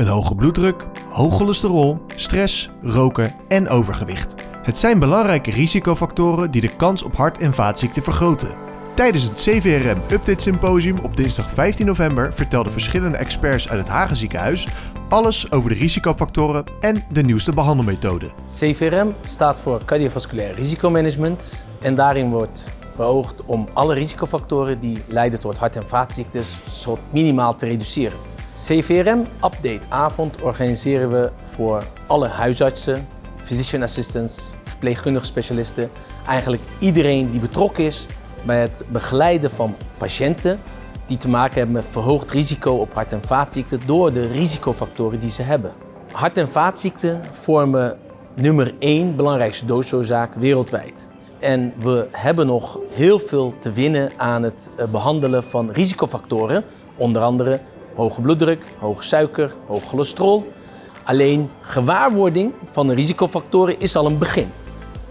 een hoge bloeddruk, hoog cholesterol, stress, roken en overgewicht. Het zijn belangrijke risicofactoren die de kans op hart- en vaatziekten vergroten. Tijdens het CVRM Update Symposium op dinsdag 15 november vertelden verschillende experts uit het Hagen ziekenhuis alles over de risicofactoren en de nieuwste behandelmethoden. CVRM staat voor cardiovasculair risicomanagement en daarin wordt beoogd om alle risicofactoren die leiden tot hart- en vaatziektes tot minimaal te reduceren. CVRM Update Avond organiseren we voor alle huisartsen, physician assistants, verpleegkundige specialisten, eigenlijk iedereen die betrokken is bij het begeleiden van patiënten die te maken hebben met verhoogd risico op hart- en vaatziekten door de risicofactoren die ze hebben. Hart- en vaatziekten vormen nummer één belangrijkste doodsoorzaak wereldwijd. En we hebben nog heel veel te winnen aan het eh, behandelen van risicofactoren, onder andere hoge bloeddruk, hoge suiker, hoog cholesterol. Alleen gewaarwording van de risicofactoren is al een begin.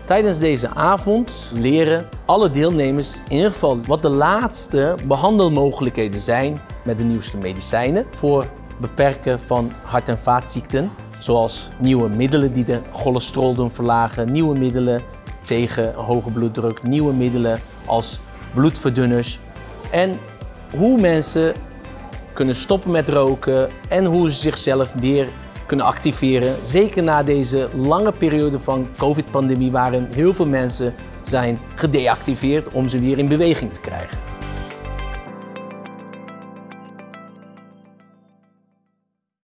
Tijdens deze avond leren alle deelnemers in ieder geval wat de laatste behandelmogelijkheden zijn met de nieuwste medicijnen voor beperken van hart- en vaatziekten. Zoals nieuwe middelen die de cholesterol doen verlagen, nieuwe middelen tegen hoge bloeddruk, nieuwe middelen als bloedverdunners. En hoe mensen kunnen stoppen met roken en hoe ze zichzelf weer kunnen activeren. Zeker na deze lange periode van COVID-pandemie waarin heel veel mensen zijn gedeactiveerd om ze weer in beweging te krijgen.